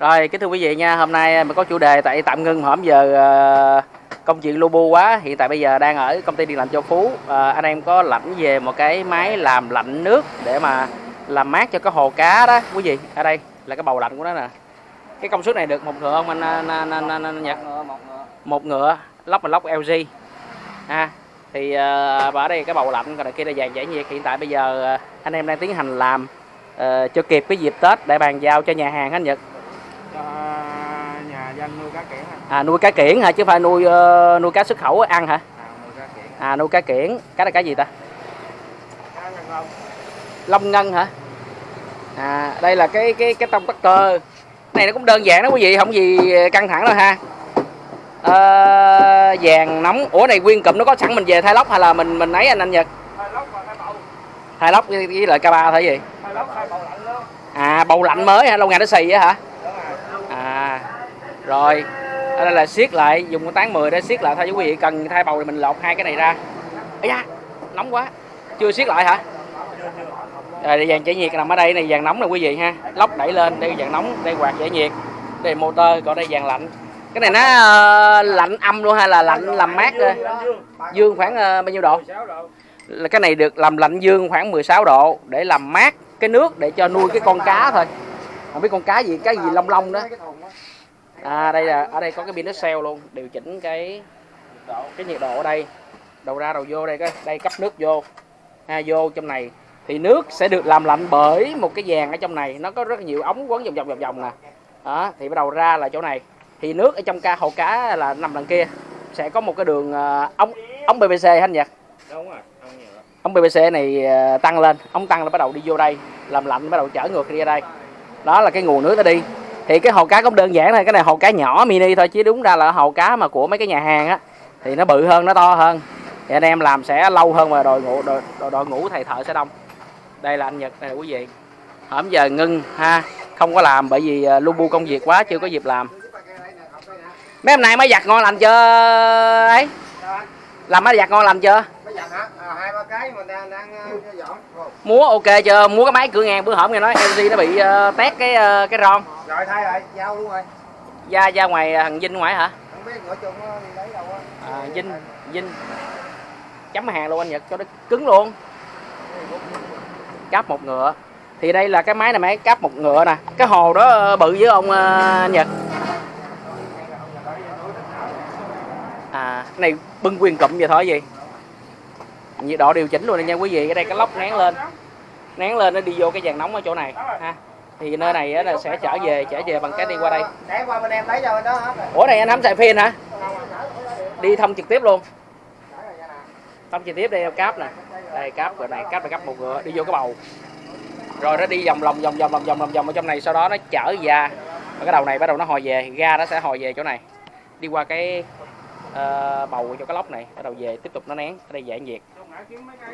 Rồi, kính thưa quý vị nha, hôm nay mình có chủ đề tại tạm ngưng hổm giờ ờ, công chuyện lu bu quá. Hiện tại bây giờ đang ở công ty điện lạnh Châu Phú. Ờ, anh em có lãnh về một cái máy làm lạnh nước để mà làm mát cho cái hồ cá đó quý vị. Ở đây là cái bầu lạnh của nó nè. Cái công suất này được một ngựa không anh, anh, anh, anh, anh, anh Nhật? một ngựa. Lốc là lốc LG. À, thì và ở đây cái bầu lạnh còn đằng kia là dàn giải nhiệt. Hiện tại bây giờ ờ, anh em đang tiến hành làm ờ, cho kịp cái dịp Tết để bàn giao cho nhà hàng anh Nhật. Dân nuôi cá kiển à, À nuôi cá kiển hả chứ phải nuôi ờ, nuôi cá xuất khẩu ăn hả? à nuôi cá kiển À nuôi cá kiển, cá là cá gì ta? cá Long ngân hả? À đây là cái cái cái tông tắc cơ. Này nó cũng đơn giản đó quý vị, không gì căng thẳng đâu ha. Ờ, vàng nóng. Ủa này nguyên cụm nó có sẵn mình về thay lóc hay là mình mình ấy anh anh Nhật? hai lóc và hai bầu Thay lóc với, với lại K3 thôi gì? hai lóc hai bầu lạnh luôn À bầu lạnh mới hả? Lâu ngày nó xì á hả? Rồi Ở đây là siết lại, dùng con tán 10 để siết lại thôi chứ quý vị cần thay bầu thì mình lột hai cái này ra. Ây da, nóng quá. Chưa siết lại hả? Rồi dàn giải nhiệt nằm ở đây này dàn nóng nè quý vị ha. Lóc đẩy lên, đây dàn nóng, đây quạt giải nhiệt. Đây motor, còn đây dàn lạnh. Cái này nó uh, lạnh âm luôn hay là lạnh làm mát thôi? Dương khoảng uh, bao nhiêu độ? 16 độ Là cái này được làm lạnh dương khoảng 16 độ để làm mát cái nước để cho nuôi cái con cá thôi. Không biết con cá gì, cá gì long long đó. Mấy cái thùng á À đây là ở đây có cái pin nó cell luôn, điều chỉnh cái cái nhiệt độ ở đây. Đầu ra đầu vô đây cái đây cấp nước vô. Ha vô trong này thì nước sẽ được làm lạnh bởi một cái dàn ở trong này, nó có rất nhiều ống quấn vòng vòng vòng vòng nè. Đó, thì bắt đầu ra là chỗ này. Thì nước ở trong ca hồ cá là nằm đằng kia sẽ có một cái đường ờ, ống ống PVC anh Nhật. đúng rồi Ống PVC này ờ, tăng lên, ống tăng là bắt đầu đi vô đây, làm lạnh bắt đầu chở ngược đi ra đây. Đó là cái nguồn nước nó đi. Thì cái hồ cá cũng đơn giản thôi, cái này hồ cá nhỏ mini thôi chứ đúng ra là hồ cá mà của mấy cái nhà hàng á thì nó bự hơn, nó to hơn. Thì anh em làm sẽ lâu hơn và đội ngũ đội, đội, đội ngũ thầy thợ sẽ đông. Đây là anh Nhật này quý vị. Hổm giờ ngưng ha, không có làm bởi vì ờ, lu bu công việc quá chưa có dịp làm. Mấy hôm nay mới giặt ngon lành chưa ấy? Làm mới giặt ngon lành chưa? Uh, dọn Ồ, múa ok chưa? Múa cái máy cửa ngang bữa hổm nghe nói LG nó bị uh, tét cái ờ, cái ron. Rồi thay rồi giao luôn rồi. Ra ra ngoài ờ, thằng Vinh ngoài hả? Không biết ngựa chung nó đi lấy đâu á. À, Vinh Vinh. Chấm hàng luôn anh Nhật cho nó cứng luôn. Cáp một ngựa. Thì đây là cái máy này máy cáp một ngựa nè. Cái hồ đó ờ, bự với ông ờ, Nhật. À cái này bưng quyền cụm vậy thôi gì nhiệt độ điều chỉnh luôn nè nha quý vị. Ở đây cái lốc nén lên. Nén lên nó đi vô cái dàn nóng ở chỗ này ha. Thì nơi này là sẽ trở về trở về bằng cái đi qua đây. Để qua bên em lấy cho đó hết ủa này anh hắm xài pin hả? Đi thông trực tiếp luôn. Thông trực tiếp đây cáp nè. Đây cáp rồi này cáp là cáp một ngựa đi vô cái bầu. Rồi nó đi vòng lòng vòng vòng vòng vòng vòng vòng ở trong này sau đó nó chở ra. Và cái đầu này bắt đầu nó hồi về ga nó sẽ hồi về chỗ này. Đi qua cái ờ, bầu cho cái lốc này bắt đầu về tiếp tục nó nén. Ở đây giải nhiệt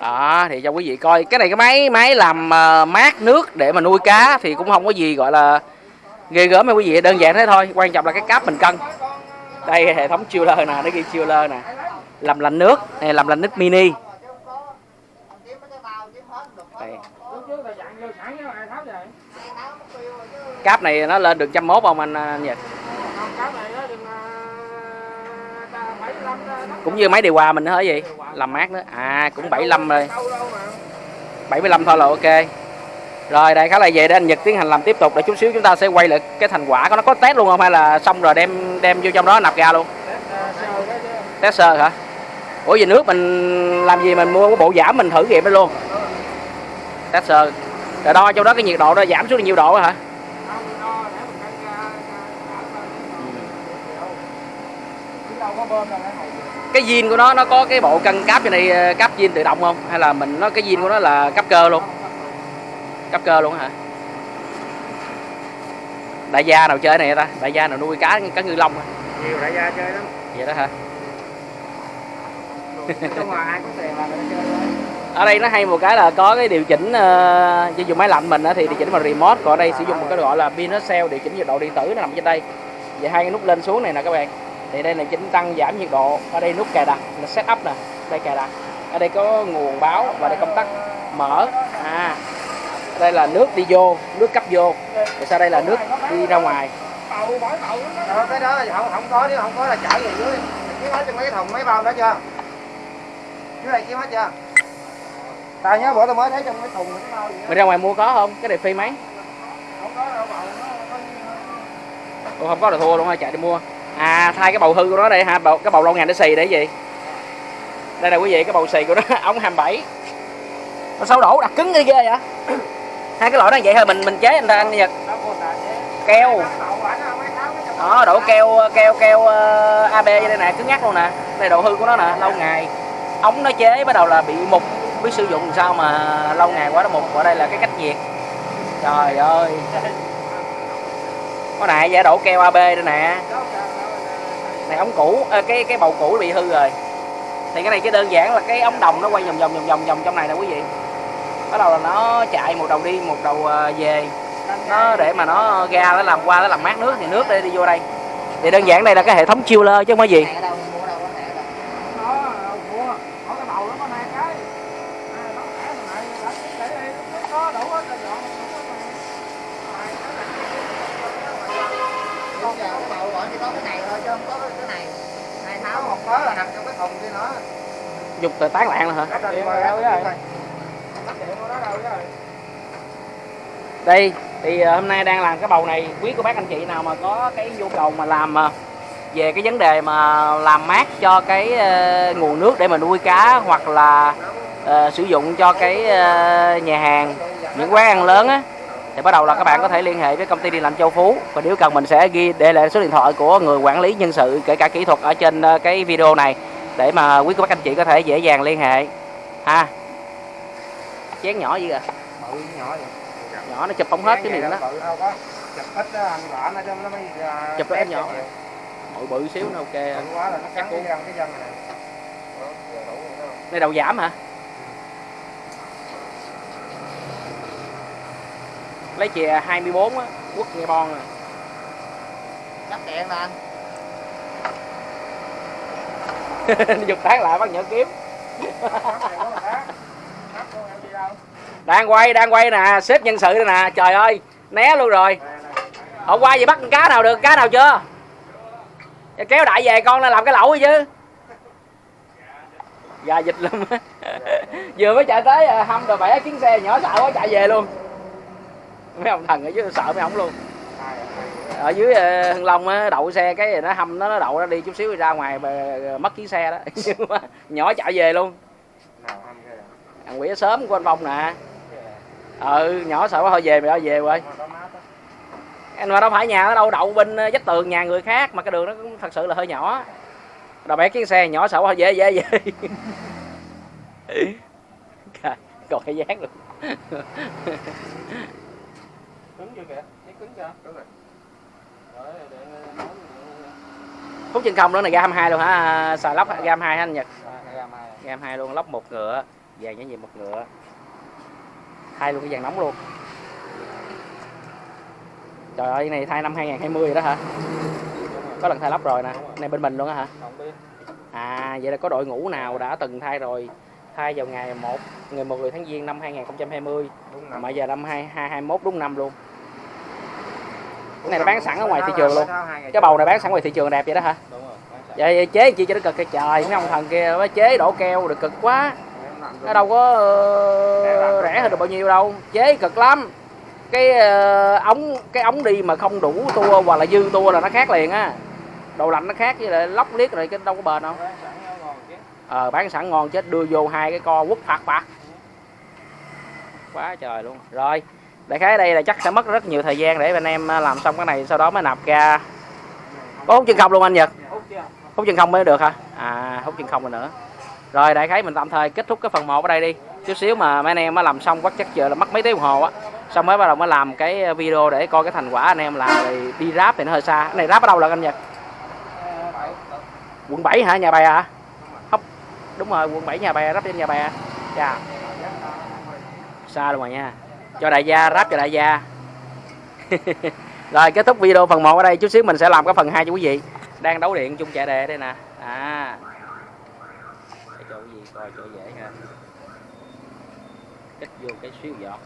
đó thì cho quý vị coi. Cái này cái máy máy làm uh, mát nước để mà nuôi cá thì cũng không có gì gọi là ghê gớm mấy quý vị. Đơn giản thế thôi. Quan trọng là cái cáp mình cân. Đây hệ thống chiller nè nó ghi chiller nè. Làm lạnh nước này làm lạnh nước mini. Đây. cáp này nó lên được trăm mốt không anh anh Nhật? Cũng như máy điều hòa mình nữa hả gì? Làm mát nữa. À cũng 75 rồi. 75 thôi là ok. Rồi đây khá là về để anh Nhật tiến hành làm tiếp tục. Để chút xíu chúng ta sẽ quay lại cái thành quả. Có nó có test luôn không? Hay là xong rồi đem đem vô trong đó nạp ra luôn? Test sơ hả? Ủa, về nước mình làm gì mình mua cái bộ giảm mình thử nghiệm đó luôn. Test sơ. Rồi đo trong đó cái nhiệt độ nó giảm xuống là nhiêu độ hả? Cái zin của nó nó có cái bộ cân cáp trên này ờ, cáp zin tự động không? Hay là mình nó cái zin của nó là cấp cơ luôn? Cấp cơ luôn hả? Đại gia nào chơi này ta? Đại gia nào nuôi cá cá ngư lông hả? nhiều đại gia chơi lắm. Vậy đó hả? Ở đây nó hay một cái là có cái điều chỉnh uh, dùng máy lạnh mình á thì điều chỉnh bằng remote còn ở đây sử dụng một cái gọi là pin nó cell điều chỉnh nhiệt độ điện tử nó nằm trên đây. Vậy hai cái nút lên xuống này nè các bạn thì đây là chỉnh tăng giảm nhiệt độ. Ở đây nút cài đặt là setup nè. Đây cài đặt. Ở đây có nguồn báo và đây công tắc mở. À đây là nước đi vô nước cấp vô. Rồi sau đây là nước đi ra ngoài. Ờ, cái đó là không không có nếu không có là chở về dưới. Kiếm hết trong mấy cái thùng mấy bao đó chưa? Dưới này kiếm hết chưa? Tao nhớ bữa tao mới thấy trong cái thùng mấy bao đó. mày ra ngoài mua có không? Cái đẹp phi mấy? Không có đâu bầu nó có Ủa, không có là thua luôn hay chạy đi mua à thay cái bầu hư của nó đây ha. Bầu, cái bầu lâu ngày nó xì để gì? Đây là quý vị cái bầu xì của nó ống 27 nó xấu đổ đặt cứng ghê ghê vậy. Hai cái loại nó vậy thôi mình mình chế anh ta anh nhật keo. Đó đổ keo keo keo ờ, uh, AB đây nè cứng nhắc luôn nè. Đây độ hư của nó nè lâu ngày. Ống nó chế bắt đầu là bị mục. Biết sử dụng sao mà lâu ngày quá nó mục ở đây là cái cách nhiệt. Trời ơi. Có này giả đổ keo AB đây nè này ống cũ à, cái cái bầu cũ bị hư rồi. Thì cái này chỉ đơn giản là cái ống đồng nó quay vòng vòng vòng vòng vòng trong này nè quý vị. Bắt đầu là nó chạy một đầu đi một đầu ờ, về. Nó để mà nó ra nó làm qua nó làm mát nước thì nước đây đi vô đây. Thì đơn giản đây là cái hệ thống chiller chứ không có gì nó đâu mua đâu có thẻ đâu nó mua có cái bầu nó có hai cái À, nó thẻ thằng này để để đây nó có đủ hết rồi dọn Bây giờ cái bầu gọi chỉ có cái này thôi chứ không có cái này. Này tháo một mớ là nằm trong cái thùng kia nữa. Dục tờ tán lạng nữa hả? Cắt điện rồi đâu rồi đây thì ờ, hôm nay đang làm cái bầu này quý của bác anh chị nào mà có cái nhu cầu mà làm ờ, về cái vấn đề mà làm mát cho cái ờ, nguồn nước để mà nuôi cá hoặc là ờ, sử dụng cho cái ờ, nhà hàng những quán ăn lớn á thì bắt đầu là các bạn có thể liên hệ với công ty điện lạnh Châu Phú. Và nếu cần mình sẽ ghi để lại số điện thoại của người quản lý nhân sự kể cả kỹ thuật ở trên ờ, cái video này để mà quý cô bác anh chị có thể dễ dàng liên hệ. Ha? Chén nhỏ gì à bự nhỏ vậy. Nhỏ nó chụp không hết cái miệng đó. chụp ít đó anh vợ nó cho nó mới ra Chụp ít test nhỏ. cho bự bự xíu nó ok. Bự quá là nó cắn cái răng cái răng này đây đầu giảm hả lấy chè 24 á quất nghe bon à. Cắt điện là anh. Giục tán lại bắt nhỡ kiếm. Đang quay đang quay nè xếp nhân sự đây nè trời ơi né luôn rồi. Nè, nè. hôm qua gì bắt con cá nào được cá nào chưa? Dạ, kéo đại về con là làm cái lẩu chứ. Gà dịch lắm vừa mới chạy tới à, hâm rồi bẻ chuyến xe nhỏ sợ quá chạy về luôn mấy ông thần ở dưới sợ mấy ông luôn. Ở dưới ờ, Hưng Long á, đậu xe cái nó hâm nó nó đậu nó đi chút xíu ra ngoài bờ- ờ, mất chiếc xe đó. Nhưng mà nhỏ chạy về luôn. Thằng quỷ sớm của anh Phong nè. Ừ nhỏ sợ quá, thôi về mày ơi về quay anh mà đâu phải nhà nó đâu, đậu bên ờ, vách tường nhà người khác, mà cái đường nó cũng thật sự là hơi nhỏ. Đầu bé chiếc xe nhỏ sợ quá về về về. Còn cái dáng luôn. Cứng chưa kìa? Thấy cứng chưa? Cứng rồi. Rồi, để nấu phút chân không đó này ga 22 luôn hả? Xài lóc ga 22 hả anh Nhật? À, ga 22 luôn lóc một ngựa vàng nhãn gì một ngựa. Thay luôn cái vàng nóng luôn. Trời ơi cái này thay năm 2020 rồi đó hả? Có lần thay lắp rồi nè. Này bên mình luôn á hả? Không biết. à vậy là có đội ngũ nào đã từng thay rồi? Thay vào ngày 1 ngày 10 tháng giêng năm 2020 Đúng mà giờ năm 2021 đúng năm luôn cái này nó bán sẵn ở ngoài thị trường luôn. cái bầu này bán sẵn ngoài thị trường đẹp vậy đó hả? Vậy chế chi cho nó cực cái trời mấy ông thần kia mới chế đổ keo được cực quá. Nó đâu có ờ, rẻ hơn được bao nhiêu đâu chế cực lắm. Cái ờ, ống cái ống đi mà không đủ tua hoặc là dư tua là nó khác liền á. Đồ lạnh nó khác với lại lóc liếc rồi cái đâu có bền đâu. Chứ. ờ bán sẵn ngon chết đưa vô hai cái co quất phạt phạt quá trời luôn. Rồi đại khái đây là chắc sẽ mất rất nhiều thời gian để anh em à, làm xong cái này, sau đó mới nạp ra. Có hút chân không luôn anh nhật? Hút chân không mới được hả? À hút chân không rồi nữa. Rồi, đại khái mình tạm thời kết thúc cái phần 1 ở đây đi. Chút xíu mà mấy anh em mới làm xong quá chắc giờ là mất mấy tiếng đồng hồ á. Xong mới bắt đầu mới làm cái à, video để coi cái thành quả anh em làm. Thì đi ráp thì nó hơi xa. Cái này ráp ở đâu là anh nhật? Bảy. quận 7 hả? Nhà bè hả? Không. Đúng rồi, quận 7 nhà bè ráp trên nhà bè dạ. Xa luôn rồi nha cho đại gia, ráp cho đại gia. Rồi, kết thúc video phần 1 ở đây. Chút xíu mình sẽ làm cái phần 2 cho quý vị. Đang đấu điện chung chạy đề đây nè. À. Để cho quý vị coi cho dễ ha. Kích vô cái xíu giọt.